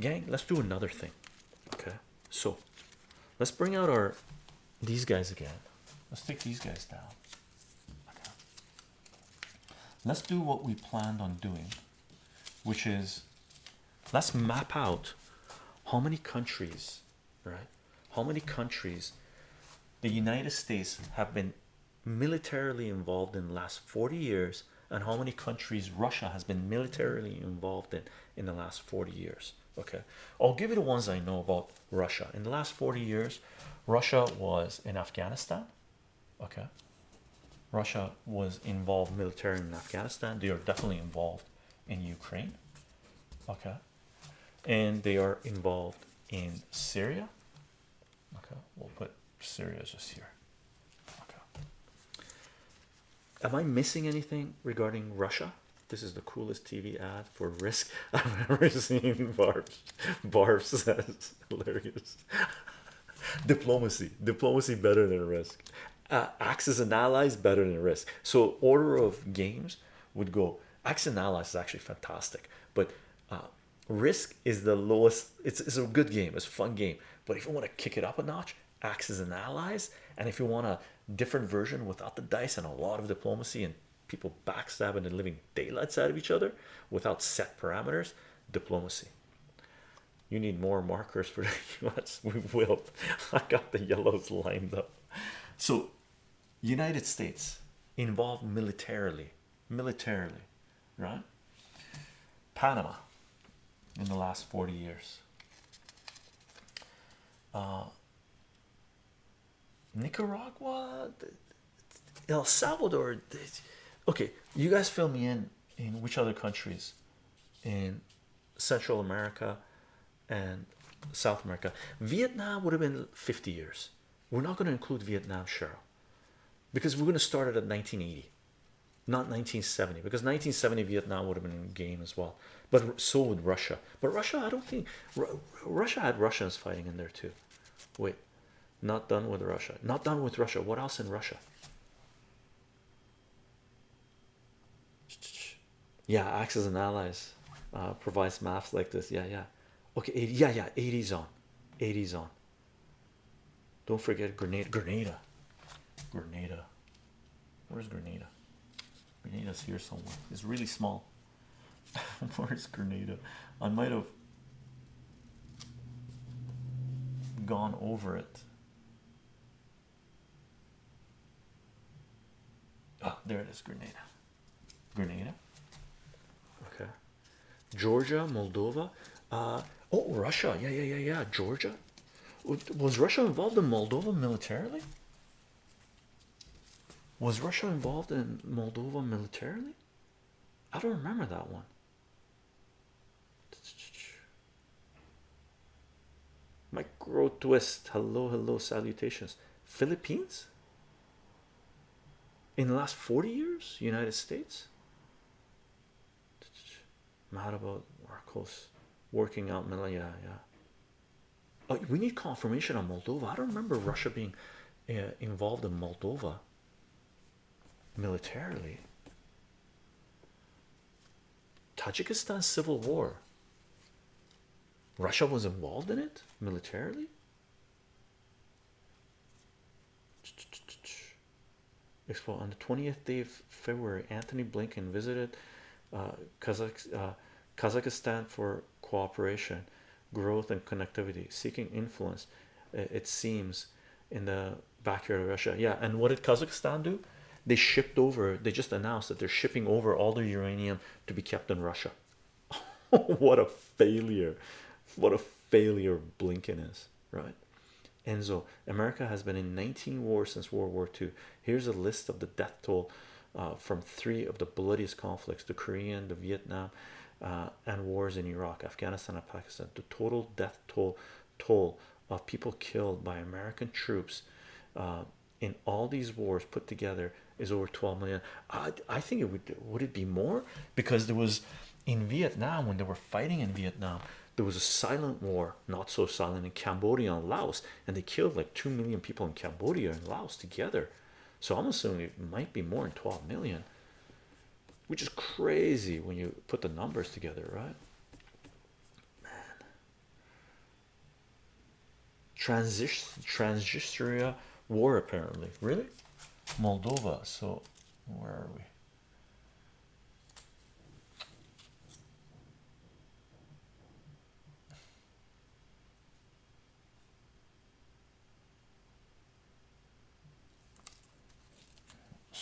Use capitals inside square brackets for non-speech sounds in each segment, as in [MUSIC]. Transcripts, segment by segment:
gang let's do another thing. Okay. So let's bring out our these guys again. Let's take these guys down. Okay. let's do what we planned on doing which is let's map out how many countries right? How many countries the united states have been militarily involved in the last 40 years and how many countries russia has been militarily involved in in the last 40 years okay. I'll give you the ones i know about russia. In the last 40 years russia was in afghanistan. Okay. Russia was involved militarily in afghanistan. They are definitely involved in ukraine. Okay. And they are involved in syria. Okay. We'll put syria just here. Okay. Am i missing anything regarding russia this is the coolest tv ad for risk. [LAUGHS] I've ever seen barb barb says [LAUGHS] hilarious. Diplomacy diplomacy better than risk. Uh, axis and allies better than risk. So order of games would go axis and allies is actually fantastic but uh, risk is the lowest it's, it's a good game it's a fun game but if you want to kick it up a notch axis and allies and if you want a different version without the dice and a lot of diplomacy and people backstabbing and living daylights out of each other without set parameters diplomacy. You need more markers for [LAUGHS] the US we will. I got the yellows lined up. So United States involved militarily militarily right? Panama in the last 40 years. Uh, Nicaragua El Salvador okay you guys fill me in in which other countries? In Central America and South America. Vietnam would have been 50 years. We're not going to include Vietnam Cheryl because we're going to start it at 1980 not 1970 because 1970 Vietnam would have been in game as well. But so would Russia. But Russia I don't think Russia had Russians fighting in there too. Wait not done with Russia. Not done with Russia. What else in Russia yeah Axis and Allies uh, provides maps like this. Yeah yeah. Okay 80, yeah yeah 80s on 80s on don't forget Grenada Grenada Grenada. Where's Grenada? Grenada's here somewhere. It's really small. [LAUGHS] Where's Grenada? I might have gone over it. Oh there it is Grenada. Grenada Georgia Moldova uh oh Russia yeah yeah yeah yeah Georgia. Was Russia involved in Moldova militarily? Was Russia involved in Moldova militarily? I don't remember that one. Micro twist. Hello hello salutations. Philippines? In the last 40 years? United States mad about Marcos. Working out yeah yeah. Oh, we need confirmation on Moldova. I don't remember Russia being uh, involved in Moldova militarily. Tajikistan civil war. Russia was involved in it militarily? Expo on the 20th day of February Antony Blinken visited Kazakh, uh, Kazakhstan for cooperation growth and connectivity seeking influence it seems in the backyard of Russia. Yeah and what did Kazakhstan do? They shipped over they just announced that they're shipping over all the uranium to be kept in Russia. [LAUGHS] What a failure. What a failure Blinken is right? Enzo America has been in 19 wars since World War II here's a list of the death toll uh, from three of the bloodiest conflicts the Korean the Vietnam uh, and wars in Iraq Afghanistan and Pakistan. The total death toll toll of people killed by American troops uh, in all these wars put together is over 12 million. I, I think it would would it be more? Because there was in Vietnam when they were fighting in Vietnam there was a silent war not so silent in Cambodia and Laos and they killed like 2 million people in Cambodia and Laos together so I'm assuming it might be more than 12 million, which is crazy when you put the numbers together, right? Man, Transist Transistria war apparently, really, Moldova. So, where are we?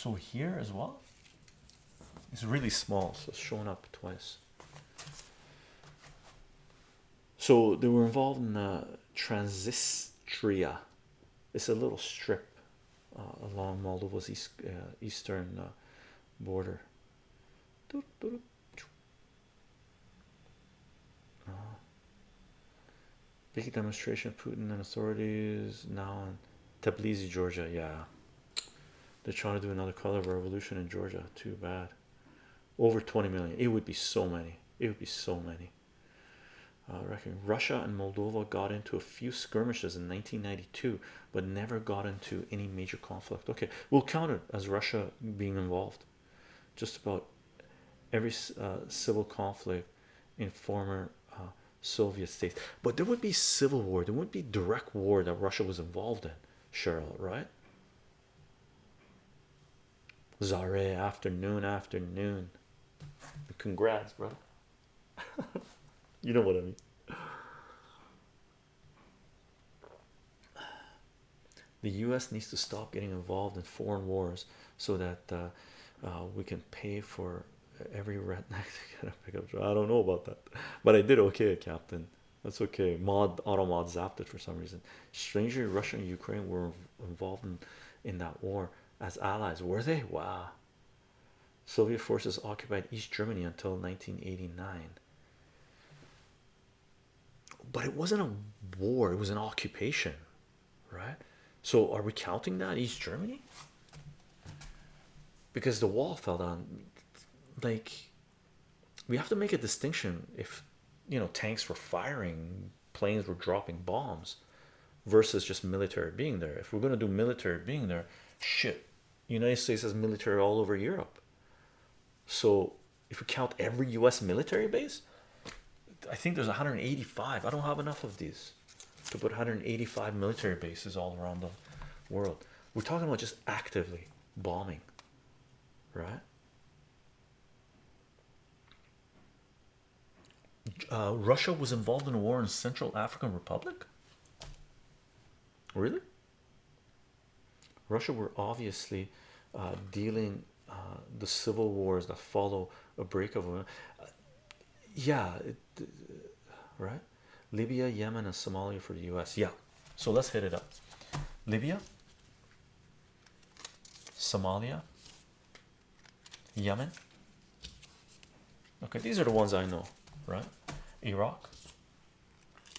So here as well. It's really small, so it's shown up twice. So they were involved in uh, Transnistria. It's a little strip uh, along Moldova's east, uh, eastern uh, border. Uh, big demonstration of Putin and authorities now in Tbilisi, Georgia. Yeah, they're trying to do another color revolution in Georgia. Too bad. Over 20 million. It would be so many. It would be so many. I reckon Russia and Moldova got into a few skirmishes in 1992, but never got into any major conflict. Okay, we'll count it as Russia being involved. Just about every uh, civil conflict in former uh, Soviet states, but there would be civil war. There would be direct war that Russia was involved in. Cheryl, right? Zare afternoon, afternoon. Congrats, bro. [LAUGHS] you know what I mean. The US needs to stop getting involved in foreign wars so that uh, uh, we can pay for every redneck [LAUGHS] to get a pickup truck. I don't know about that, but I did okay, Captain. That's okay. Mod auto mod zapped it for some reason. Strangely, Russia and Ukraine were involved in, in that war as allies. Were they? Wow. Soviet forces occupied East Germany until 1989. But it wasn't a war, it was an occupation, right? So, are we counting that East Germany? Because the wall fell down, like we have to make a distinction if you know tanks were firing, planes were dropping bombs versus just military being there. If we're going to do military being there, shit, United States has military all over Europe. So if we count every US military base, I think there's 185. I don't have enough of these to put 185 military bases all around the world. We're talking about just actively bombing, right? Uh, Russia was involved in a war in Central African Republic. Really? Russia were obviously uh, dealing uh, the civil wars that follow a break of uh, yeah it, right? Libya Yemen and Somalia for the US yeah so let's hit it up. Libya Somalia Yemen. Okay these are the ones I know right? Iraq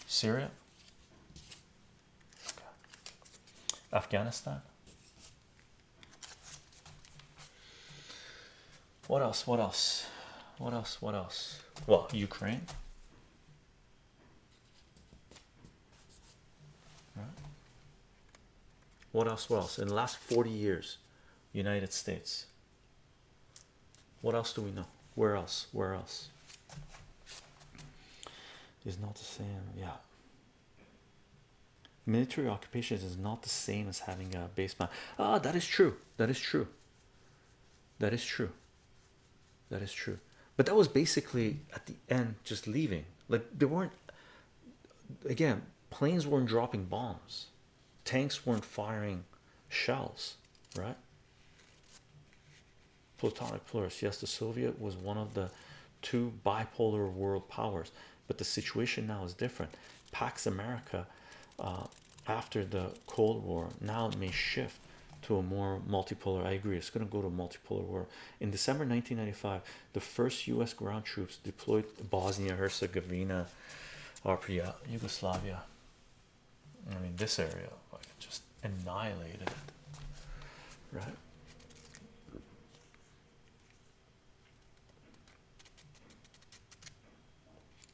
Syria. Afghanistan what else what else? What else what else? Well Ukraine. Right. what else what else? In the last 40 years United States. What else do we know? Where else? Where else? Is not the same yeah. Military occupations is not the same as having a base plan ah that is true. That is true. That is true that is true. But that was basically at the end just leaving. Like they weren't again planes weren't dropping bombs. Tanks weren't firing shells right? Platonic plurus yes the soviet was one of the two bipolar world powers but the situation now is different. Pax america uh, after the cold war now it may shift to a more multipolar i agree it's going to go to a multipolar war in december 1995 the first u.s ground troops deployed bosnia herzegovina or yugoslavia i mean this area like just annihilated it right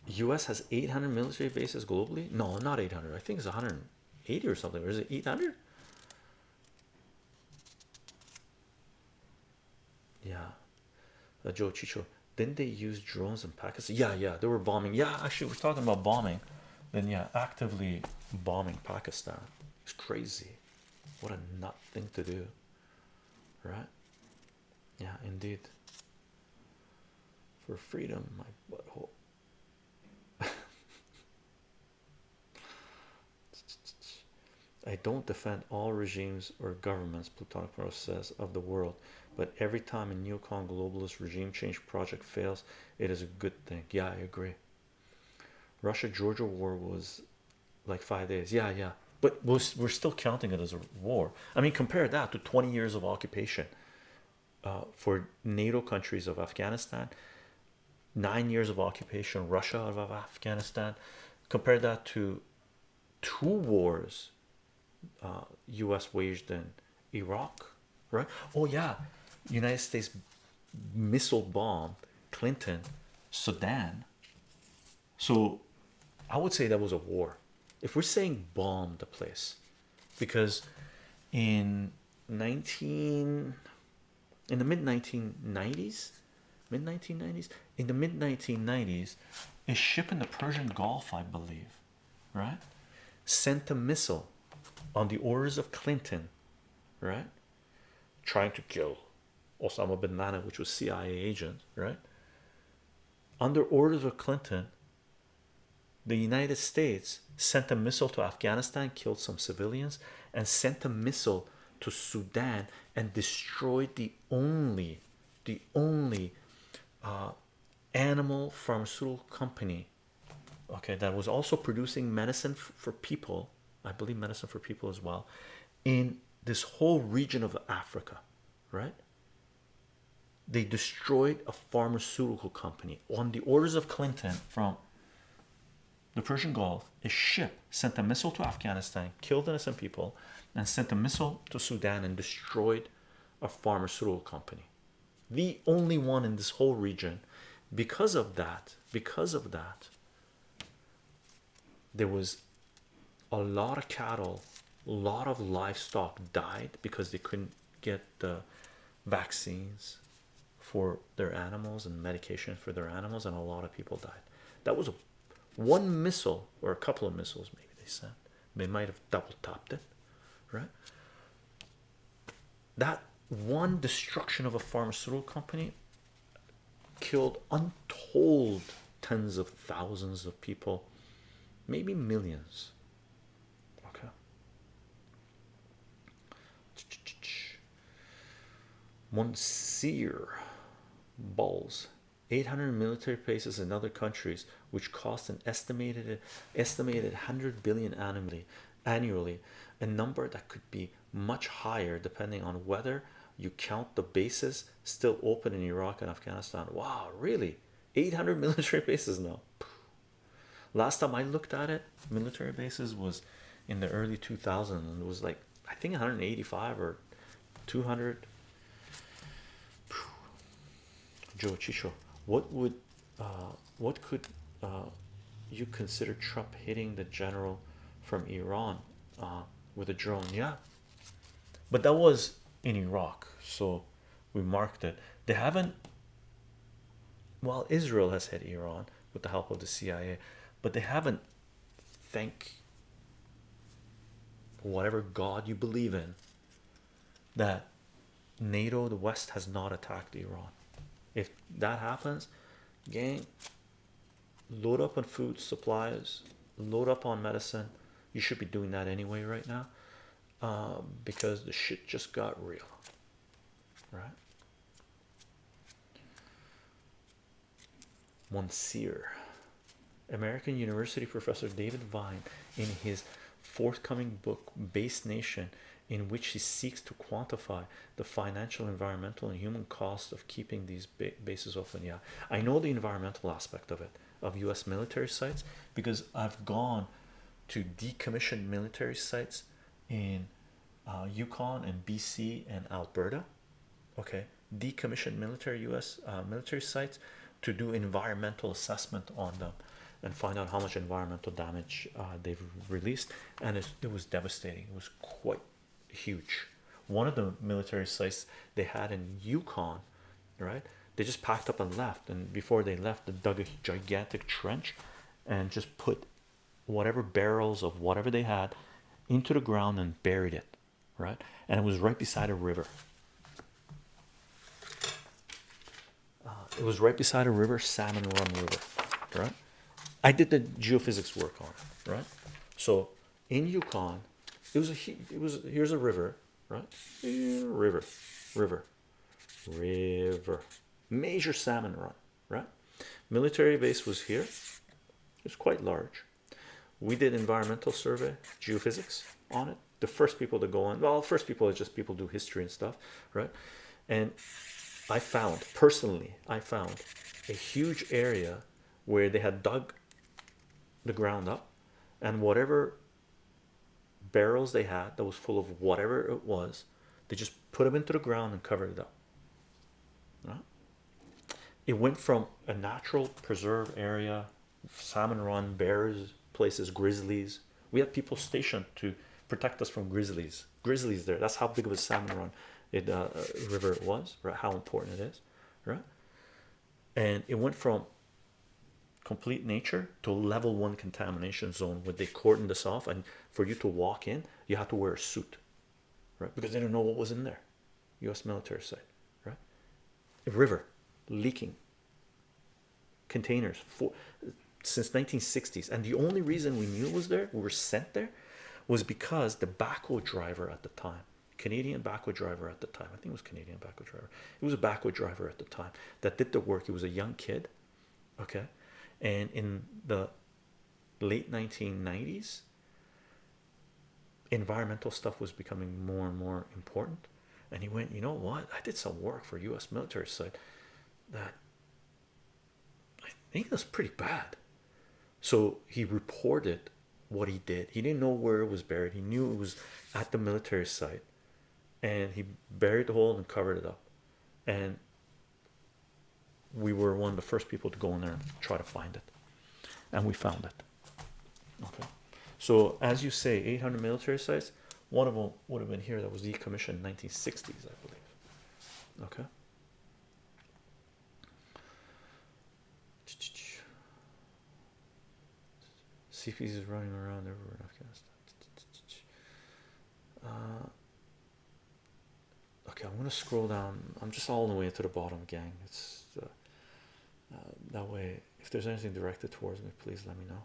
US has 800 military bases globally. No, not 800. I think it's 180 or something. Or is it 800? Yeah, uh, Joe Chicho. Didn't they use drones in Pakistan? Yeah, yeah, they were bombing. Yeah, actually, we're talking about bombing. then yeah, actively bombing Pakistan it's crazy. What a nut thing to do, right? Yeah, indeed. For freedom, my butthole. [LAUGHS] I don't defend all regimes or governments, Plutonic Pro says, of the world, but every time a neocon globalist regime change project fails, it is a good thing. Yeah, I agree. Russia Georgia war was like five days. Yeah, yeah, but we're, still counting it as a war. I mean, compare that to 20 years of occupation uh, for NATO countries of Afghanistan, nine years of occupation, Russia out of Afghanistan. Compare that to two wars uh, US waged in Iraq, right? Oh, yeah, United States missile bomb Clinton, Sudan. So I would say that was a war. If we're saying bomb the place, because in 19 in the mid 1990s, mid 1990s, in the mid 1990s, a ship in the Persian Gulf, I believe, right, sent a missile on the orders of Clinton, right, trying to kill Osama bin Laden, which was CIA agent, right? Under orders of Clinton, the United States sent a missile to Afghanistan, killed some civilians, and sent a missile to Sudan and destroyed the only, the only uh, animal pharmaceutical company, okay, that was also producing medicine for people. I believe medicine for people as well, in this whole region of Africa, right? They destroyed a pharmaceutical company on the orders of Clinton from the Persian Gulf. A ship sent a missile to Afghanistan, killed innocent people, and sent a missile to Sudan and destroyed a pharmaceutical company. The only one in this whole region. Because of that, because of that, there was a lot of cattle, a lot of livestock died because they couldn't get the vaccines for their animals and medication for their animals, and a lot of people died. That was a one missile or a couple of missiles, maybe they sent. they might have double topped it, right? That one destruction of a pharmaceutical company killed untold tens of thousands of people, maybe millions. Okay. Monsieur balls. 800 military bases in other countries which cost an estimated estimated 100 billion annually annually a number that could be much higher depending on whether you count the bases still open in Iraq and Afghanistan. Wow really? 800 [LAUGHS] military bases now? Last time I looked at it military bases was in the early 2000s and it was like I think 185 or 200 Joe Chicho what would uh, what could uh, you consider Trump hitting the general from Iran uh, with a drone? Yeah. But that was in Iraq so we marked it. They haven't well Israel has hit Iran with the help of the CIA but they haven't thank whatever God you believe in that NATO the West has not attacked Iran if that happens gang load up on food supplies load up on medicine. You should be doing that anyway right now um, because the shit just got real right? Monsieur American University professor David Vine in his forthcoming book Base Nation in which he seeks to quantify the financial environmental and human cost of keeping these ba bases open. Yeah. I know the environmental aspect of it of US military sites because I've gone to decommissioned military sites in uh, Yukon and BC and Alberta okay? Decommissioned military US uh, military sites to do environmental assessment on them and find out how much environmental damage uh, they've released. And it, it was devastating. It was quite huge one of the military sites they had in Yukon right they just packed up and left and before they left they dug a gigantic trench and just put whatever barrels of whatever they had into the ground and buried it, right? And it was right beside a river. Uh, it was right beside a river, Salmon Run River, right? I did the geophysics work on it, right? So in Yukon, it was a it was here's a river, right? river, river, river, major salmon run, right? Military base was here. It's quite large. We did environmental survey, geophysics on it. The first people to go in, well, first people are just people do history and stuff, right? And I found personally, I found a huge area where they had dug the ground up and whatever barrels they had that was full of whatever it was, they just put them into the ground and covered it up. Right? It went from a natural preserve area, salmon run, bears, places, grizzlies. We had people stationed to protect us from grizzlies. Grizzlies there. That's how big of a salmon run it uh, river it was, right? How important it is, right? And it went from complete nature to level one contamination zone where they cordoned this off, and for you to walk in, you have to wear a suit, right? Because they don't know what was in there. U.S. military site, right? A river leaking containers for since 1960s, and the only reason we knew it was there, we were sent there, was because the backhoe driver at the time Canadian backhoe driver at the time. I think it was Canadian backhoe driver. It was a backhoe driver at the time that did the work. He was a young kid, okay, and in the late 1990s, environmental stuff was becoming more and more important. And he went, you know what? I did some work for U.S. military site that I think that's pretty bad. So he reported what he did. He didn't know where it was buried. He knew it was at the military site and he buried the hole and covered it up and we were one of the first people to go in there and try to find it. And we found it. Okay. So as you say 800 military sites one of them would have been here that was decommissioned in 1960s i believe. Okay. CPs is running around everywhere in Afghanistan. Uh, okay i'm going to scroll down. I'm just all the way to the bottom gang. It's uh, that way if there's anything directed towards me please let me know.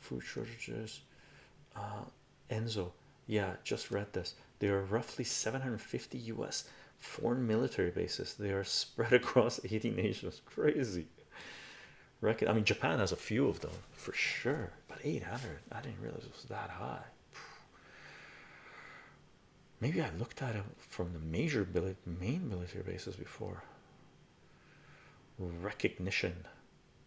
Food shortages. Uh, enzo. Yeah just read this. There are roughly 750 u.s foreign military bases. They are spread [LAUGHS] across 80 nations. Crazy. I mean japan has a few of them for sure but 800 i didn't realize it was that high. Maybe I looked at it from the major main military bases before. Recognition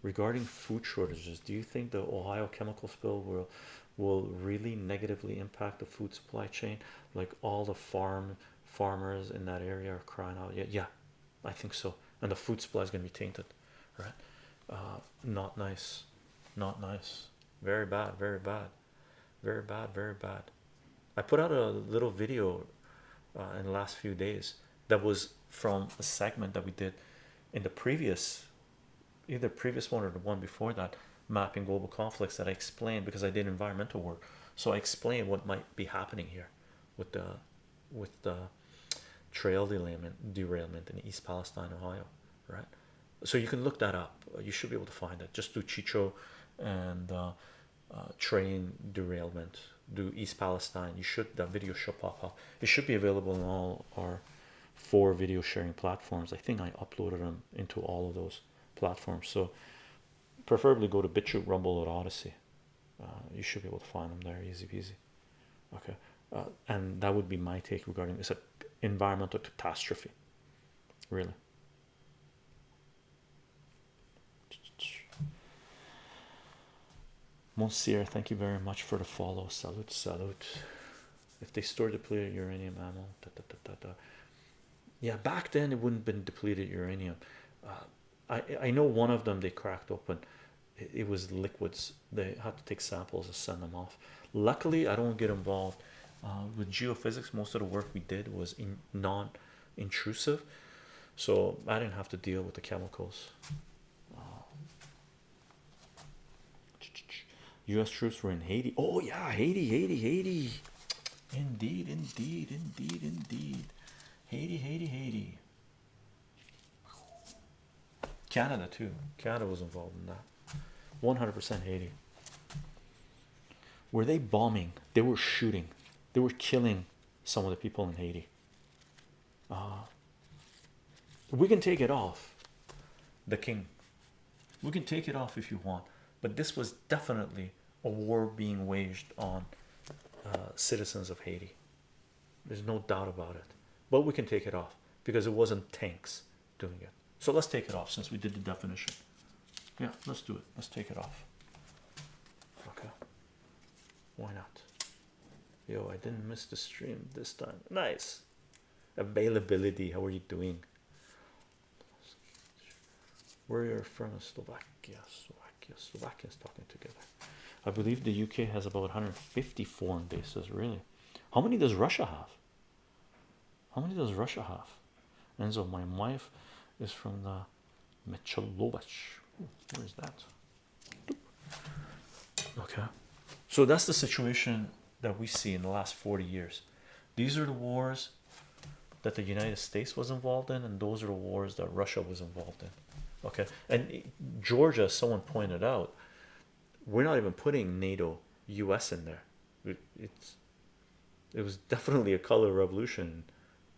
regarding food shortages. Do you think the Ohio chemical spill will will really negatively impact the food supply chain? Like all the farm farmers in that area are crying out. Yeah, yeah, I think so. And the food supply is going to be tainted, right? Uh, not nice, not nice. Very bad, very bad, very bad, very bad. I put out a little video uh, in the last few days that was from a segment that we did in the previous either previous one or the one before that mapping global conflicts that I explained because I did environmental work. So I explained what might be happening here with the with the trail derailment derailment in East Palestine Ohio right? So you can look that up. You should be able to find it just do Chicho and uh, uh, train derailment. Do East Palestine. You should that video should pop up. It should be available in all our four video sharing platforms. I think I uploaded them into all of those platforms. So preferably go to BitChute Rumble or Odysee. Uh, you should be able to find them there. Easy peasy. Okay. Uh, and that would be my take regarding this environmental catastrophe. Really. Monsieur, thank you very much for the follow. Salute, salute. If they store depleted uranium ammo, da, da, da, da, da. Yeah, back then it wouldn't been depleted uranium. Uh, I I know one of them they cracked open. It, it was liquids. They had to take samples and send them off. Luckily, I don't get involved uh, with geophysics. Most of the work we did was in non-intrusive, so I didn't have to deal with the chemicals. U.S. troops were in Haiti. Oh yeah, Haiti, Haiti, Haiti. Indeed, indeed, indeed, indeed. Haiti, Haiti, Haiti. Canada too. Canada was involved in that. 100% Haiti. Were they bombing? They were shooting. They were killing some of the people in Haiti. Uh, we can take it off. The king. We can take it off if you want, but this was definitely a war being waged on uh, citizens of Haiti. There's no doubt about it. But we can take it off because it wasn't tanks doing it. So let's take it off since we did the definition. Yeah, let's do it. Let's take it off. Okay. Why not? Yo, I didn't miss the stream this time. Nice. Availability. How are you doing? Where are from? Slovakia. Slovakia. Slovakia is talking together. I believe the UK has about 150 foreign bases. Really? How many does Russia have? How many does Russia have? And so my wife is from the Michalovich. Where is that? Okay, so that's the situation that we see in the last 40 years. These are the wars that the United States was involved in, and those are the wars that Russia was involved in. Okay, and Georgia, someone pointed out, we're not even putting NATO US in there. it's it was definitely a color revolution.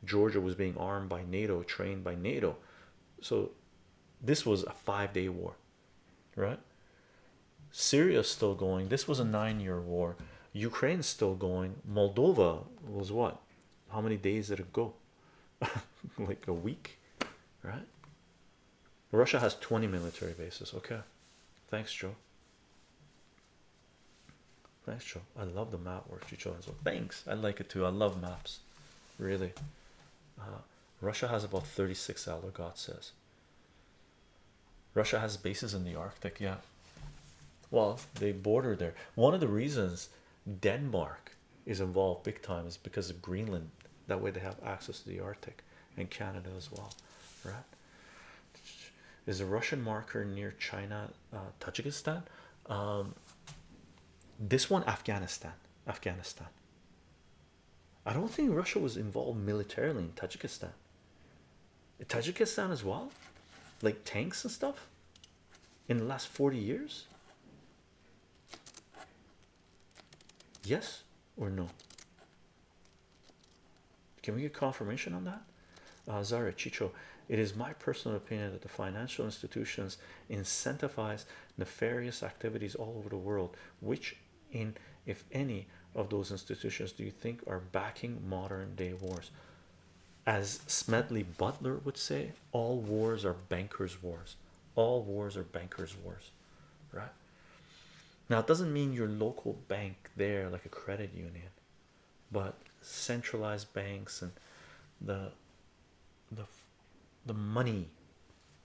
Georgia was being armed by NATO, trained by NATO. So this was a five day war, right? Syria's still going. This was a nine year war. Ukraine's still going. Moldova was what? How many days did it go? [LAUGHS] like a week, right? Russia has 20 military bases. Okay, thanks, Joe. Thanks, Joe. I love the map work. So thanks. I like it too. I love maps, really. Uh, Russia has about 36 Elder God says. Russia has bases in the Arctic, yeah. Well, they border there. One of the reasons Denmark is involved big time is because of Greenland. That way they have access to the Arctic and Canada as well, right? Is a Russian marker near China, uh, Tajikistan? Um, this one, Afghanistan. Afghanistan. I don't think Russia was involved militarily in Tajikistan. Tajikistan as well, like tanks and stuff in the last 40 years. Yes or no? Can we get confirmation on that? Uh, Zara Chicho, it is my personal opinion that the financial institutions incentivize nefarious activities all over the world. Which, in if any of those institutions, do you think are backing modern day wars? As Smedley Butler would say, all wars are bankers' wars. All wars are bankers' wars, right? Now, it doesn't mean your local bank there, like a credit union, but centralized banks and the the the money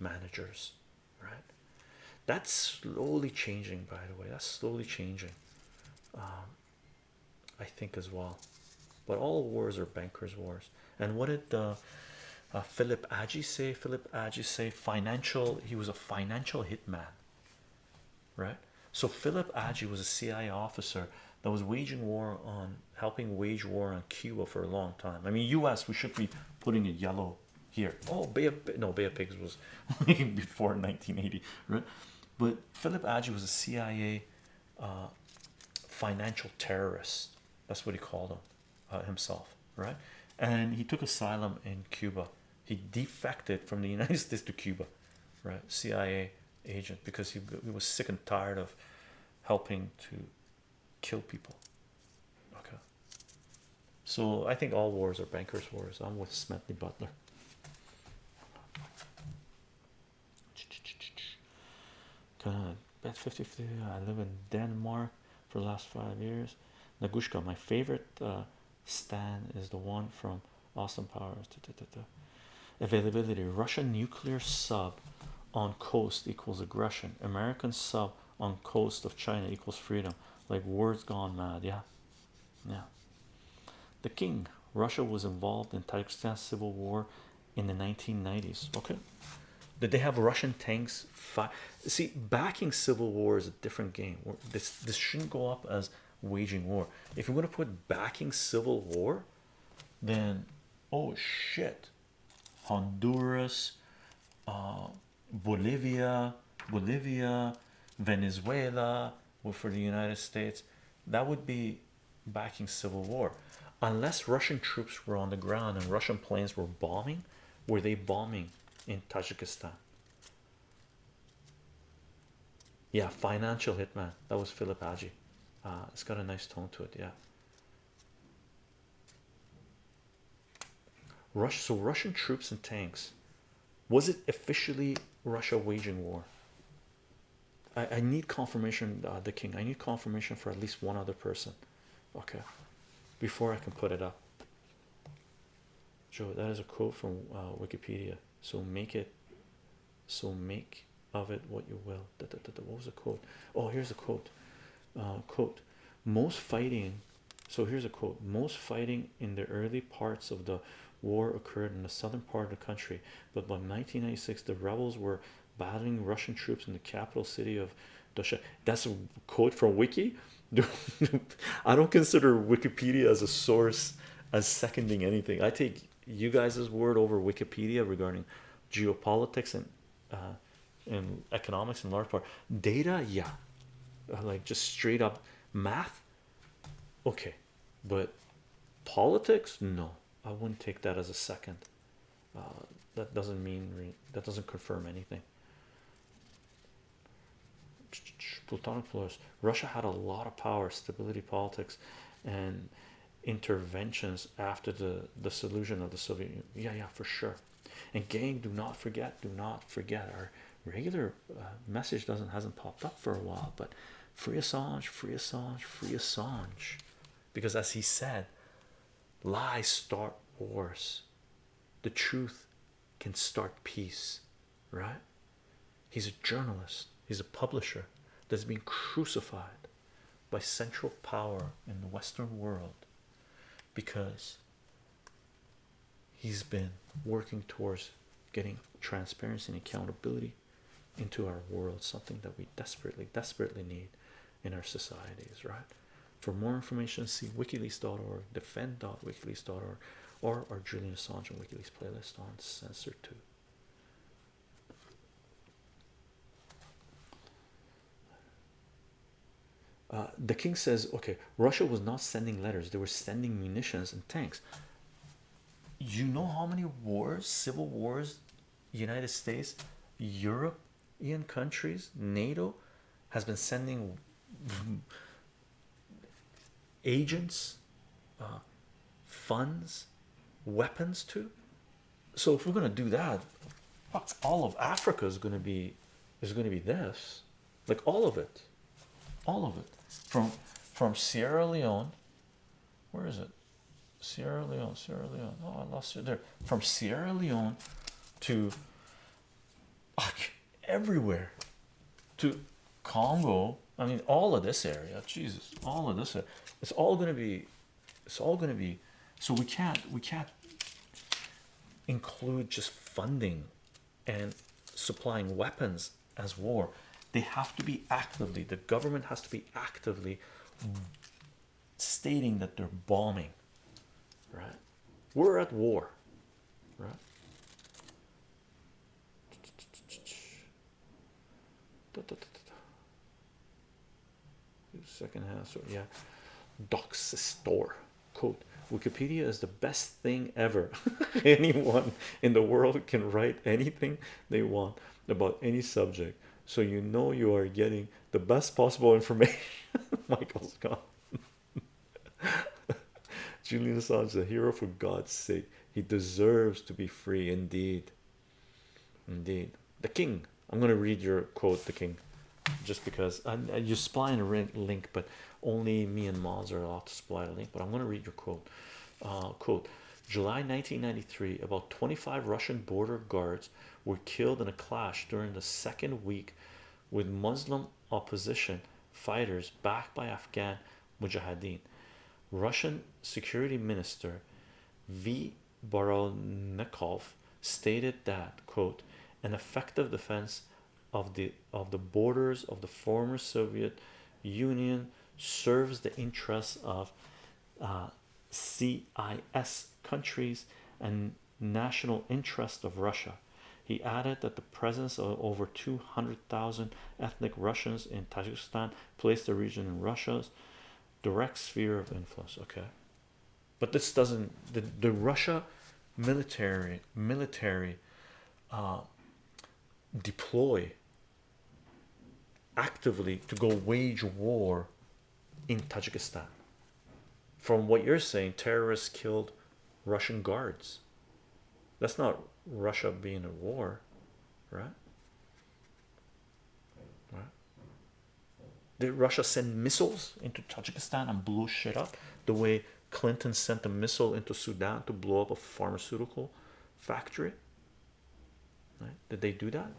managers, right? That's slowly changing, by the way. That's slowly changing, um, I think, as well. But all wars are bankers' wars. And what did uh, uh, Philip Agee say? Philip Agee say financial. He was a financial hitman, right? So Philip Agee was a CIA officer that was waging war on helping wage war on Cuba for a long time. I mean, U.S. We should be putting a yellow here. Oh, Bay of no Bay of Pigs was [LAUGHS] before 1980, right? But Philip Agee was a CIA uh, financial terrorist. That's what he called him uh, himself, right? And he took asylum in Cuba. He defected from the [LAUGHS] United States to Cuba, right? CIA agent because he, he was sick and tired of helping to kill people. Okay, so I think all wars are bankers' wars. I'm with Smedley Butler. God, bet 50 50. I live in Denmark for the last five years. Nagushka, my favorite uh, stand is the one from Austin Powers. Availability Russian nuclear sub on coast equals aggression, American sub on coast of China equals freedom. Like words gone mad, yeah, yeah. The king, Russia was involved in Tajikistan civil war in the 1990s. Okay, Did they have Russian tanks? See, backing civil war is a different game. This this shouldn't go up as waging war. If you're going to put backing civil war, then oh shit, Honduras, uh, Bolivia, Bolivia, Venezuela, for the United States. That would be backing civil war, unless Russian troops were on the ground and Russian planes were bombing. Were they bombing in Tajikistan? Yeah, financial hitman. That was Philip Agee. Uh, it's got a nice tone to it. Yeah. Rush. So Russian troops and tanks. Was it officially Russia waging war? I, I need confirmation, uh, the king. I need confirmation for at least one other person. Okay, before I can put it up. Joe, that is a quote from uh, Wikipedia. So make it, so make of it what you will. What was the quote? Oh, here's a quote. Uh, quote: Most fighting. So here's a quote: Most fighting in the early parts of the war occurred in the southern part of the country, but by 1996 the rebels were battling Russian troops in the capital city of Dusha. That's a quote from Wiki. [LAUGHS] I don't consider Wikipedia as a source as seconding anything. I take you guys' word over Wikipedia regarding geopolitics and uh, and economics in large part. Data, yeah, uh, like just straight up math. Okay, but politics, no, I wouldn't take that as a second. Uh, that doesn't mean that doesn't confirm anything. Plutonic floors. Russia had a lot of power, stability, politics, and interventions after the dissolution of the Soviet Union. Yeah, yeah, for sure. And gang, do not forget, do not forget. Our regular uh, message doesn't hasn't popped up for a while, but free Assange, free Assange, free Assange, because as he said, lies start wars. The truth can start peace, right? He's a journalist, he's a publisher that's been crucified by central power in the Western world because he's been working towards getting transparency and accountability into our world, something that we desperately, desperately need in our societies, right? For more information, see wikileaks.org, defend.wikileaks.org, or our Julian Assange and WikiLeaks playlist on Censor 2. Uh, the king says, okay, Russia was not sending letters, they were sending munitions and tanks. You know how many wars, civil wars, United States, European countries, NATO has been sending agents, uh, funds, weapons to. So if we're gonna do that, all of Africa is gonna be is gonna be this, like all of it, all of it from from Sierra Leone. Where is it? Sierra Leone, Sierra Leone. Oh, I lost it there. From Sierra Leone to everywhere to Congo. I mean, all of this area. Jesus, all of this. Area. It's all going to be. It's all going to be. So we can't. We can't include just funding and supplying weapons as war they have to be actively the government has to be actively stating that they're bombing right we're at war right second half so yeah docs store quote wikipedia is the best thing ever [LAUGHS] anyone in the world can write anything they want about any subject so you know you are getting the best possible information. [LAUGHS] Michael's [LAUGHS] gone. Julian Assange is a hero for God's sake. He deserves to be free indeed. Indeed. The king. I'm going to read your quote, the king, just because I, you're supplying a link, but only me and Moz are allowed to supply a link. But I'm going to read your quote. Uh, quote July 1993, about 25 Russian border guards were killed in a clash during the second week with Muslim opposition fighters backed by Afghan Mujahideen. Russian Security Minister V. Barannikov stated that, quote, an effective defense of the of the borders of the former Soviet Union serves the interests of uh, CIS countries and national interest of Russia. He added that the presence of over 200,000 ethnic Russians in Tajikistan placed the region in Russia's direct sphere of influence. Okay, but this doesn't the, the Russia military military uh, deploy actively to go wage war in Tajikistan. From what you're saying, terrorists killed Russian guards. That's not Russia being at war, right? Right? Did Russia send missiles into Tajikistan and blow shit up the way Clinton sent a missile into Sudan to blow up a pharmaceutical factory? Right? Did they do that?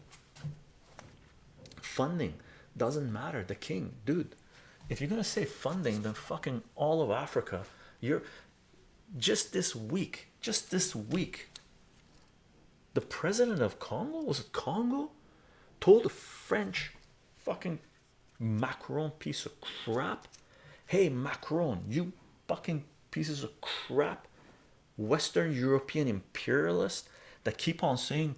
Funding doesn't matter. The king, dude. If you're gonna say funding, then fucking all of Africa. You're just this week, just this week. The president of Congo was it Congo? Told the French fucking Macron piece of crap. Hey Macron, you fucking pieces of crap, Western European imperialists that keep on saying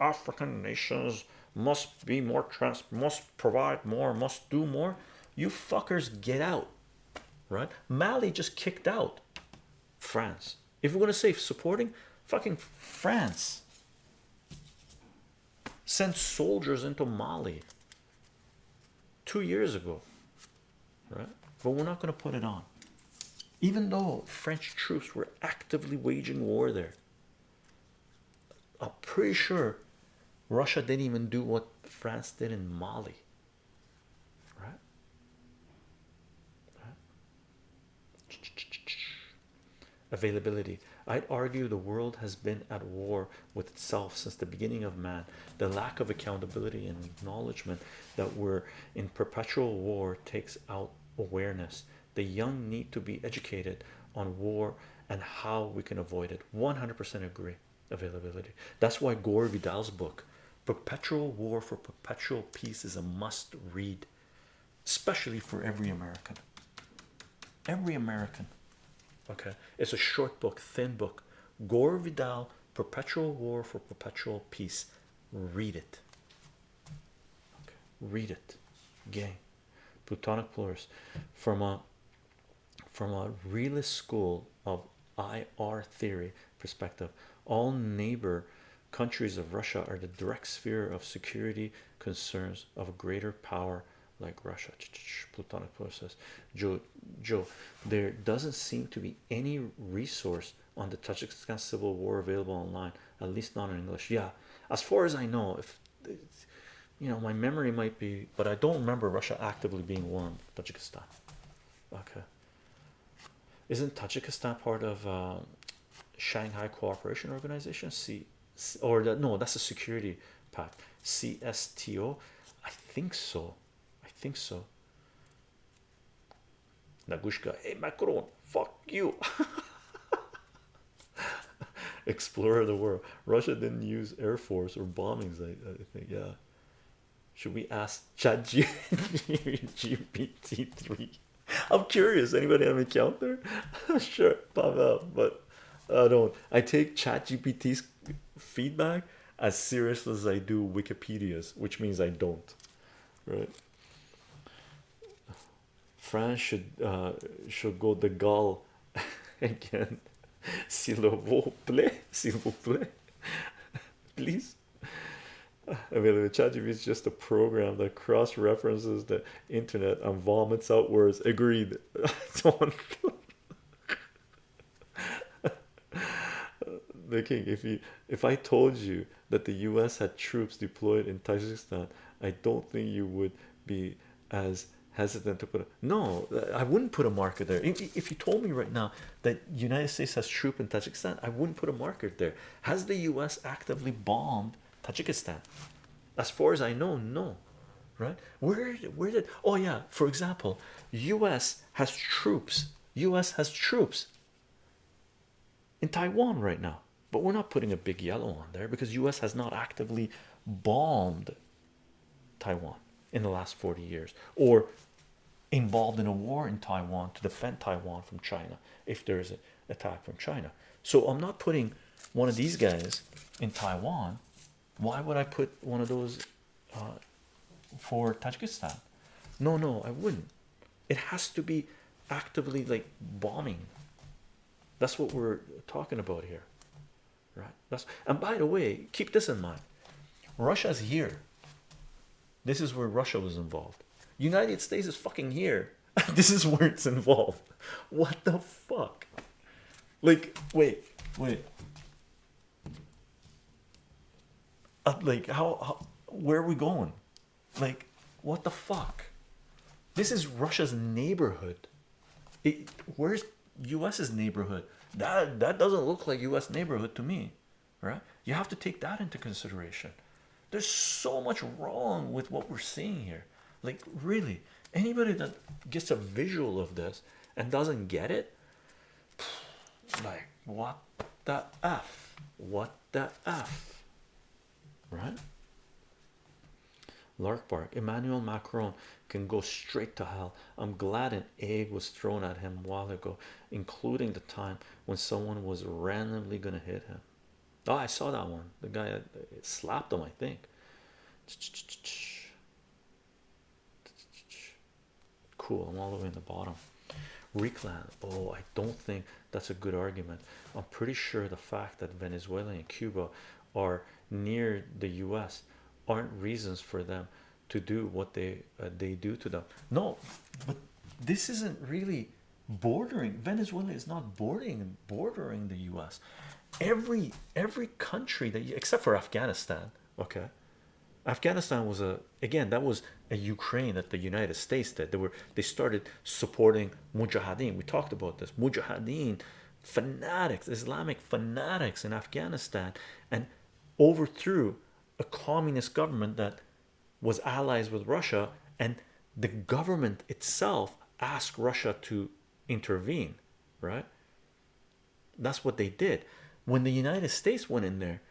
African nations must be more trans must provide more must do more. You fuckers get out right? Mali just kicked out France. If we're going to say supporting fucking France. Sent soldiers into Mali two years ago right? But we're not going to put it on. Even though French troops were actively waging war there I'm pretty sure Russia didn't even do what France did in Mali. Right? Availability. I'd argue the world has been at war with itself since the beginning of man. The lack of accountability and acknowledgement that we're in perpetual war takes out awareness. The young need to be educated on war and how we can avoid it. 100% agree. Availability. That's why Gore Vidal's book Perpetual War for Perpetual Peace is a must read, especially for every American. Every American. Okay, it's a short book, thin book. Gore Vidal, Perpetual War for Perpetual Peace. Read it. Okay, read it. Gang. Plutonic Plurus. From a from a realist school of IR theory perspective, all neighbor countries of Russia are the direct sphere of security concerns of a greater power like Russia. Plutonic process. Joe, Joe, there doesn't seem to be any resource on the Tajikistan civil war available online, at least not in English. Yeah, as far as I know, if you know, my memory might be, but I don't remember Russia actively being in Tajikistan. Okay, isn't Tajikistan part of uh, Shanghai Cooperation Organization? See or that no that's a security pact csto i think so. I think so. Nagushka hey macron fuck you. [LAUGHS] Explorer of the world. Russia didn't use air force or bombings i, I think yeah. Should we ask chat gpt3 [LAUGHS] i'm curious. Anybody have an account there? [LAUGHS] Sure pop up but I don't. I take chat GPT's feedback as serious as I do Wikipedia's, which means I don't, right? France should uh, should go the gall [LAUGHS] again. [LAUGHS] S'il vous plaît, s'il vous plaît, [LAUGHS] please. I Available ChatGPT is just a program that cross references the internet and vomits out words. Agreed. The king if you if i told you that the u.s had troops deployed in tajikistan i don't think you would be as hesitant to put a no i wouldn't put a marker there. If, if you told me right now that united states has troop in tajikistan i wouldn't put a marker there. Has the u.s actively bombed tajikistan? As far as i know no right? Where where did oh yeah for example u.s has troops u.s has troops in taiwan right now but we're not putting a big yellow on there because US has not actively bombed Taiwan in the last 40 years or involved in a war in Taiwan to defend Taiwan from China if there's an attack from China. So I'm not putting one of these guys in Taiwan. Why would I put one of those uh, for Tajikistan? No, no, I wouldn't. It has to be actively like bombing. That's what we're talking about here, right? That's and by the way, keep this in mind. Russia's here. This is where Russia was involved. United States is fucking here. [LAUGHS] this is where it's involved. What the fuck? Like, wait, wait. Uh, like, how, how? Where are we going? Like, what the fuck? This is Russia's neighborhood. It, where's US's neighborhood? That that doesn't look like US neighborhood to me, right? You have to take that into consideration. There's so much wrong with what we're seeing here. Like, really, anybody that gets a visual of this and doesn't get it, like, what the f? What the f? Right? Lark bark. Emmanuel Macron can go straight to hell. I'm glad an egg was thrown at him a while ago, including the time when someone was randomly gonna hit him. Oh, I saw that one. The guy uh, slapped him, I think. Cool. I'm all the way in the bottom. Reclan. Oh, I don't think that's a good argument. I'm pretty sure the fact that Venezuela and Cuba are near the US aren't reasons for them to do what they uh, they do to them. No, but this isn't really bordering. Venezuela is not bordering bordering the US. Every every country that you, except for Afghanistan, okay. Afghanistan was a again that was a Ukraine that the United States did. They were they started supporting Mujahideen. We talked about this Mujahideen fanatics, Islamic fanatics in Afghanistan, and overthrew a communist government that was allies with Russia, and the government itself asked Russia to intervene, right? That's what they did. When the United States went in there,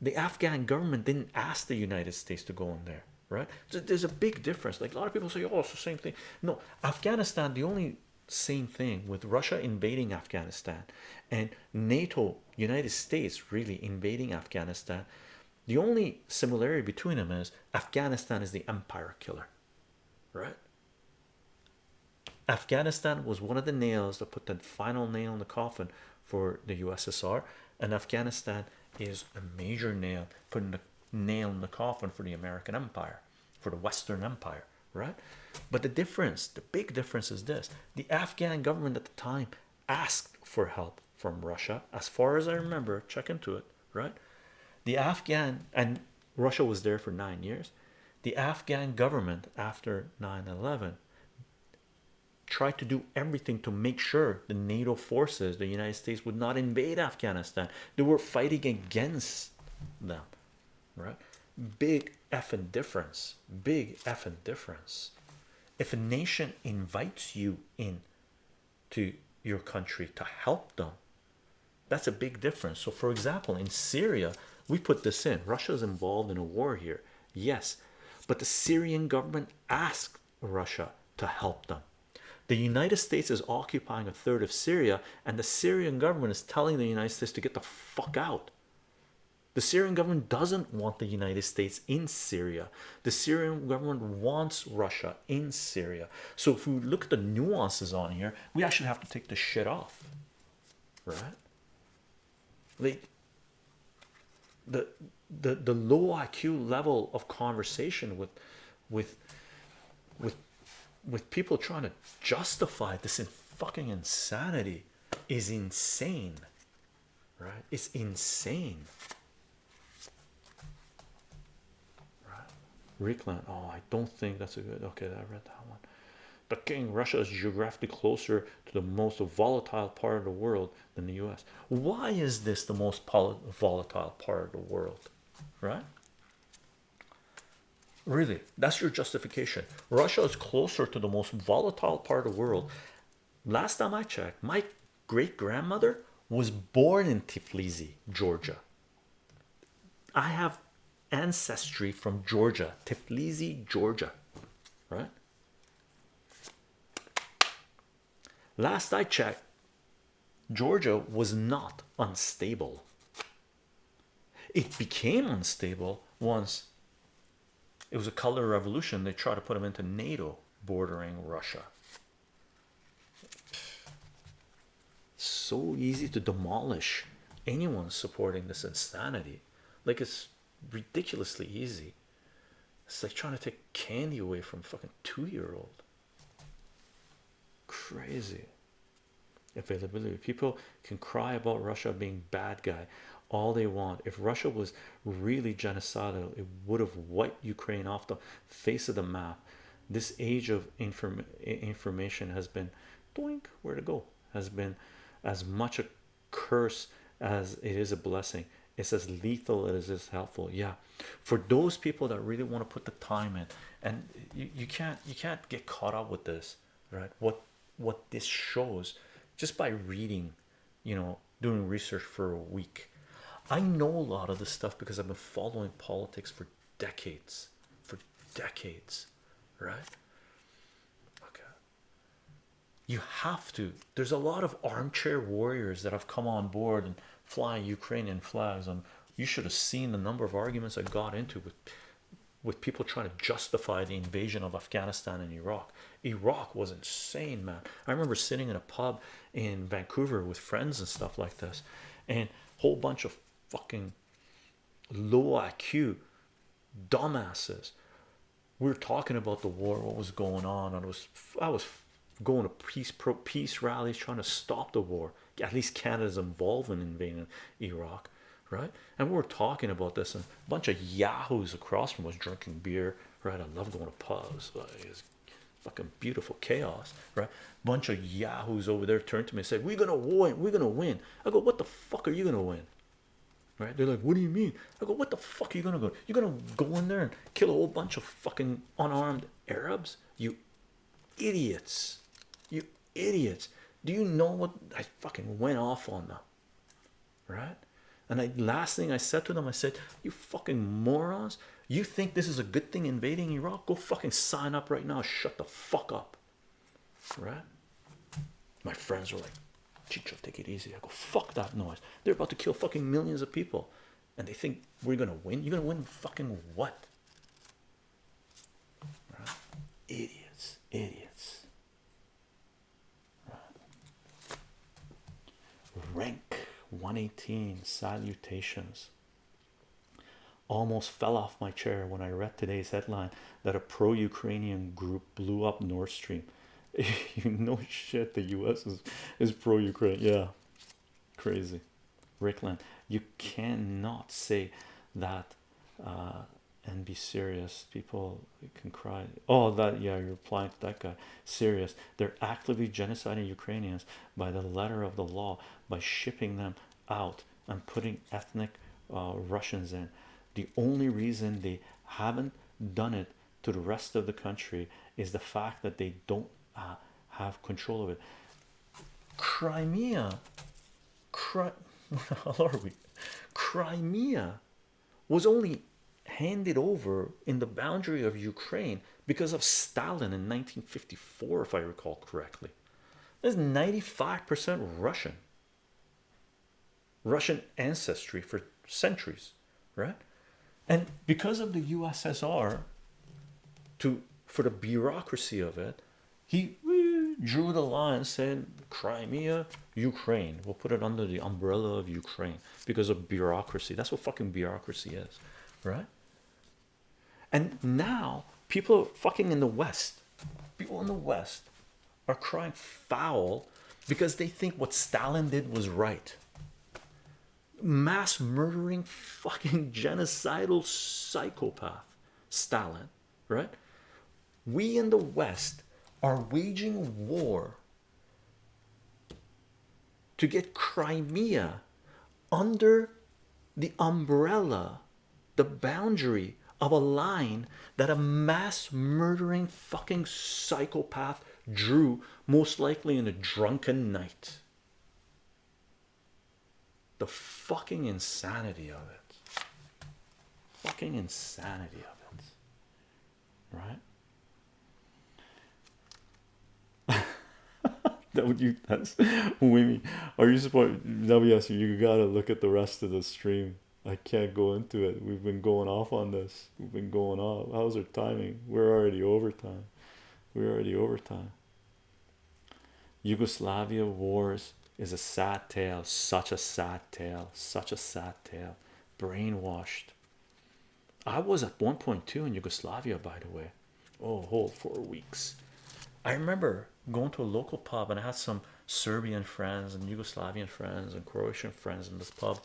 the Afghan government didn't ask the United States to go in there, right? So there's a big difference. Like a lot of people say, oh, it's the same thing. No, Afghanistan, the only same thing with Russia invading Afghanistan and NATO, United States really invading Afghanistan. The only similarity between them is Afghanistan is the empire killer, right? Afghanistan was one of the nails that put the final nail in the coffin for the USSR, and Afghanistan is a major nail putting the nail in the coffin for the American empire, for the Western Empire, right? But the difference, the big difference is this the Afghan government at the time asked for help from Russia, as far as I remember, check into it, right? The Afghan and Russia was there for nine years. The Afghan government after 9 11 tried to do everything to make sure the NATO forces, the United States, would not invade Afghanistan. They were fighting against them, right? Big effing difference, big effing difference. If a nation invites you in to your country to help them, that's a big difference. So, for example, in Syria, we put this in Russia is involved in a war here, yes, but the Syrian government asked Russia to help them the United States is occupying a third of Syria, and the Syrian government is telling the United States to get the fuck out. The Syrian government doesn't want the United States in Syria. The Syrian government wants Russia in Syria. So if we look at the nuances on here, we actually have to take the shit off, right? Like the the the low IQ level of conversation with with with with people trying to justify this in fucking insanity is insane right? It's insane. Right? Reclan oh i don't think that's a good okay i read that one but king russia is geographically closer to the most volatile part of the world than the u.s why is this the most volatile part of the world right Really, that's your justification. Russia is closer to the most volatile part of the world. Last time I checked, my great grandmother was born in Tiflizi, Georgia. I have ancestry from Georgia, Tbilisi, Georgia, right? Last I checked, Georgia was not unstable. It became unstable once it was a color revolution. They tried to put them into NATO bordering Russia. So easy to demolish anyone supporting this insanity. Like it's ridiculously easy. It's like trying to take candy away from fucking two year old. Crazy availability. People can cry about Russia being bad guy all they want. If Russia was really genocidal, it would have wiped Ukraine off the face of the map. This age of inform information has been doink where to go has been as much a curse as it is a blessing. It's as lethal as it is helpful. Yeah, for those people that really want to put the time in, and you, you can't you can't get caught up with this, right? What what this shows just by reading, you know, doing research for a week. I know a lot of this stuff because I've been following politics for decades, for decades, right? Okay. You have to. There's a lot of armchair warriors that have come on board and fly Ukrainian flags, and you should have seen the number of arguments I got into with with people trying to justify the invasion of Afghanistan and Iraq. Iraq was insane, man. I remember sitting in a pub in Vancouver with friends and stuff like this, and a whole bunch of fucking low IQ dumbasses. We were talking about the war, what was going on, I was I was going to peace pro peace rallies trying to stop the war. At least Canada's involved in invading Iraq, right? And we were talking about this, and a bunch of yahoos across from us drinking beer, right? I love going to pubs. It's fucking beautiful chaos, right? Bunch of yahoos over there turned to me and said, "We're gonna win. We're gonna win." I go, "What the fuck are you gonna win?" Right? They're like, "What do you mean?" I go, "What the fuck are you gonna go? You're gonna go in there and kill a whole bunch of fucking unarmed Arabs? You idiots! You idiots! Do you know what I fucking went off on them? Right? And I last thing I said to them, I said, "You fucking morons! You think this is a good thing invading Iraq? Go fucking sign up right now. Shut the fuck up." Right? My friends were like, "Chicho, take it easy." I go, "Fuck that noise! They're about to kill fucking millions of people, and they think we're gonna win. You're gonna win fucking what?" Right? Idiots, idiots. rank 118 salutations. Almost fell off my chair when i read today's headline that a pro-ukrainian group blew up nord stream. [LAUGHS] You know shit the us is, is pro-ukraine. Yeah. Crazy. Rickland you cannot say that uh, and be serious. People can cry. Oh that yeah you're replying to that guy. Serious. They're actively genociding ukrainians by the letter of the law by shipping them out and putting ethnic uh, russians in. The only reason they haven't done it to the rest of the country is the fact that they don't uh, have control of it. Crimea. Cri [LAUGHS] how are we? Crimea was only handed over in the boundary of Ukraine because of Stalin in 1954 if I recall correctly. There's 95% Russian. Russian ancestry for centuries right? And because of the USSR to for the bureaucracy of it he eh, drew the line said Crimea Ukraine. We'll put it under the umbrella of Ukraine because of bureaucracy. That's what fucking bureaucracy is right and now people fucking in the west. People in the west are crying foul because they think what Stalin did was right. Mass murdering fucking [LAUGHS] genocidal psychopath Stalin right? We in the west are waging war to get Crimea under the umbrella the boundary of a line that a mass murdering fucking psychopath drew most likely in a drunken night the fucking insanity of it fucking insanity of it, right? [LAUGHS] that would you that's Wimmy. Are you supposed WS you gotta look at the rest of the stream. I can't go into it. We've been going off on this. We've been going off. How's our timing? We're already overtime. We're already overtime. Yugoslavia wars is a sad tale, such a sad tale, such a sad tale. Brainwashed. I was at 1.2 in Yugoslavia, by the way. Oh, whole four weeks. I remember going to a local pub and I had some Serbian friends and Yugoslavian friends and Croatian friends in this pub.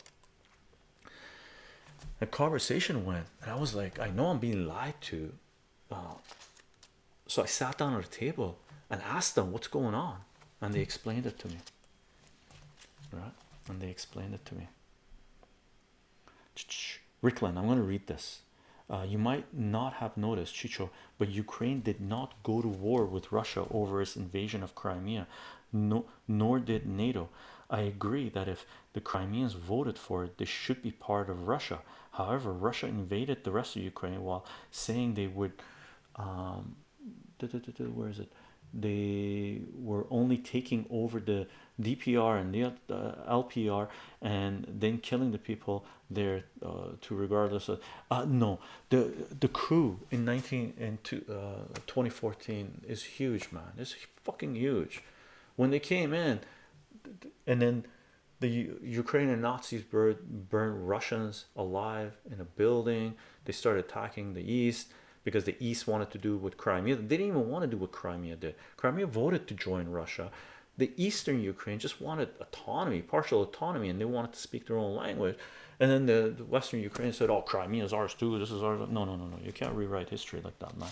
A conversation went, and I was like, I know I'm being lied to. Uh, so I sat down at a table and asked them what's going on, and they explained it to me. Right, and they explained it to me. Ricklin, I'm going to read this. Uh, you might not have noticed, Chicho, but Ukraine did not go to war with Russia over its invasion of Crimea, no, nor did NATO. I agree that if the Crimeans voted for it, they should be part of Russia. However, Russia invaded the rest of Ukraine while saying they would. Um, where is it? They were only taking over the DPR and the uh, LPR and then killing the people there uh, to regardless of uh, no the the crew in 19 and to, uh, 2014 is huge man it's fucking huge when they came in and then the Ukrainian Nazis burned, burned Russians alive in a building they started attacking the east because the east wanted to do what Crimea they didn't even want to do what Crimea did Crimea voted to join Russia the eastern Ukraine just wanted autonomy, partial autonomy, and they wanted to speak their own language. And then the, the western Ukraine said, "Oh, Crimea is ours too. This is ours." No, no, no, no. You can't rewrite history like that, man.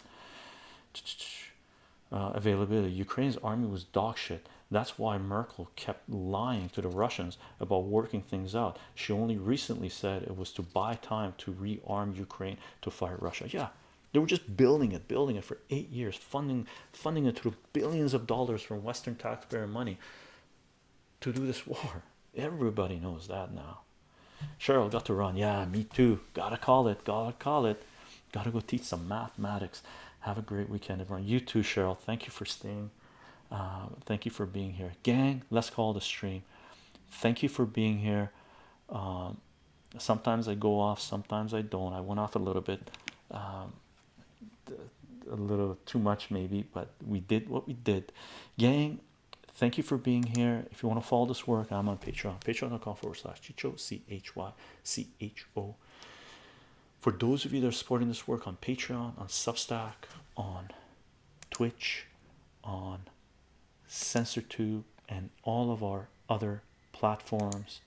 Uh, availability. Ukraine's army was dog shit. That's why Merkel kept lying to the Russians about working things out. She only recently said it was to buy time to rearm Ukraine to fight Russia. Yeah, they were just building it, building it for eight years, funding, funding it through billions of dollars from Western taxpayer money to do this [LAUGHS] war. Everybody knows that now. Cheryl got to run. Yeah, me too. Gotta call it. Gotta call it. Gotta go teach some mathematics. Have a great weekend, everyone. You too, Cheryl. Thank you for staying. Uh, thank you for being here, gang. Let's call the stream. Thank you for being here. Um, sometimes I go off, sometimes I don't. I went off a little bit. Um, a little too much maybe but we did what we did gang thank you for being here if you want to follow this work i'm on patreon patreon.com forward slash chicho c-h-y-c-h-o for those of you that are supporting this work on patreon on substack on twitch on censortube and all of our other platforms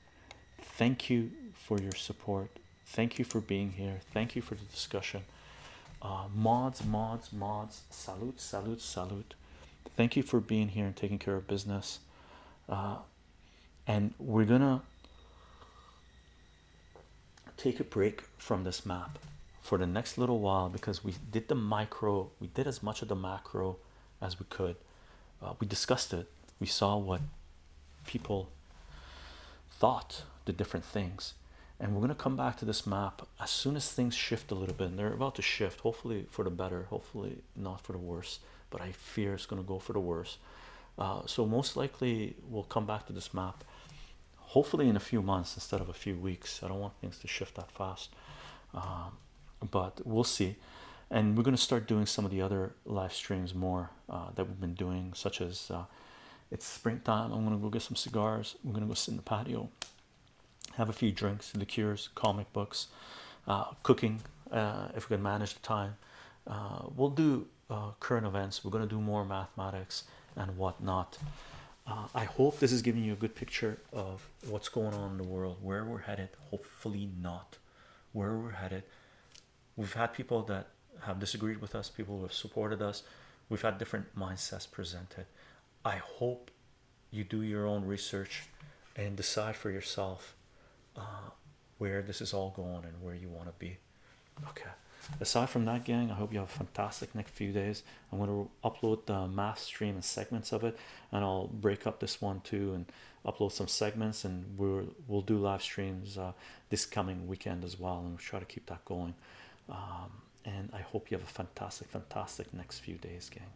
thank you for your support. Thank you for being here. Thank you for the discussion. Uh, mods mods mods. Salute salute salute. Thank you for being here and taking care of business. Uh, and we're gonna take a break from this map for the next little while because we did the micro we did as much of the macro as we could. Uh, we discussed it. We saw what people thought the different things. And we're going to come back to this map as soon as things shift a little bit. And they're about to shift hopefully for the better hopefully not for the worse but I fear it's going to go for the worse. Uh, so most likely we'll come back to this map hopefully in a few months instead of a few weeks I don't want things to shift that fast um, but we'll see and we're going to start doing some of the other live streams more uh, that we've been doing such as uh, it's springtime I'm going to go get some cigars I'm going to go sit in the patio have a few drinks, liqueurs, comic books, uh, cooking uh, if we can manage the time. Uh, we'll do uh, current events. We're going to do more mathematics and whatnot. Uh, I hope this is giving you a good picture of what's going on in the world, where we're headed. Hopefully, not where we're headed. We've had people that have disagreed with us, people who have supported us. We've had different mindsets presented. I hope you do your own research and decide for yourself uh, where this is all going and where you want to be. Okay, aside from that gang i hope you have a fantastic next few days. I'm going to upload the math stream and segments of it and i'll break up this one too and upload some segments and we'll we'll do live streams uh, this coming weekend as well and we'll try to keep that going. Um, and i hope you have a fantastic fantastic next few days gang.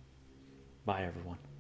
Bye everyone